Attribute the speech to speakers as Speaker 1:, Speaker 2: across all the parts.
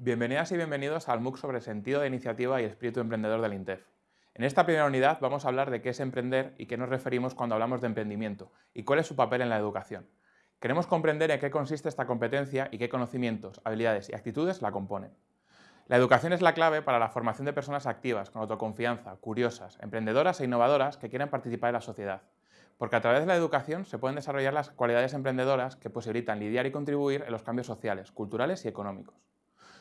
Speaker 1: Bienvenidas y bienvenidos al MOOC sobre sentido de iniciativa y espíritu emprendedor del INTEF. En esta primera unidad vamos a hablar de qué es emprender y qué nos referimos cuando hablamos de emprendimiento y cuál es su papel en la educación. Queremos comprender en qué consiste esta competencia y qué conocimientos, habilidades y actitudes la componen. La educación es la clave para la formación de personas activas, con autoconfianza, curiosas, emprendedoras e innovadoras que quieren participar en la sociedad. Porque a través de la educación se pueden desarrollar las cualidades emprendedoras que posibilitan lidiar y contribuir en los cambios sociales, culturales y económicos.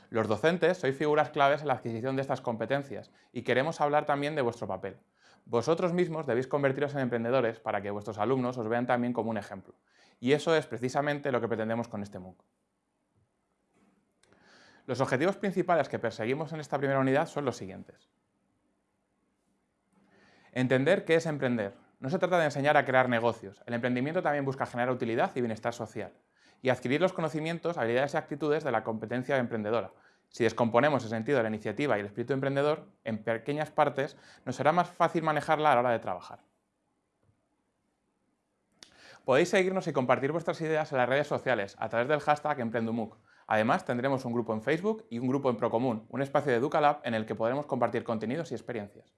Speaker 1: Los docentes sois figuras claves en la adquisición de estas competencias y queremos hablar también de vuestro papel. Vosotros mismos debéis convertiros en emprendedores para que vuestros alumnos os vean también como un ejemplo. Y eso es precisamente lo que pretendemos con este MOOC. Los objetivos principales que perseguimos en esta primera unidad son los siguientes. Entender qué es emprender. No se trata de enseñar a crear negocios. El emprendimiento también busca generar utilidad y bienestar social y adquirir los conocimientos, habilidades y actitudes de la competencia emprendedora. Si descomponemos el sentido de la iniciativa y el espíritu emprendedor en pequeñas partes, nos será más fácil manejarla a la hora de trabajar. Podéis seguirnos y compartir vuestras ideas en las redes sociales a través del hashtag EmprendUMUC. Además, tendremos un grupo en Facebook y un grupo en Procomún, un espacio de EducaLab en el que podremos compartir contenidos y experiencias.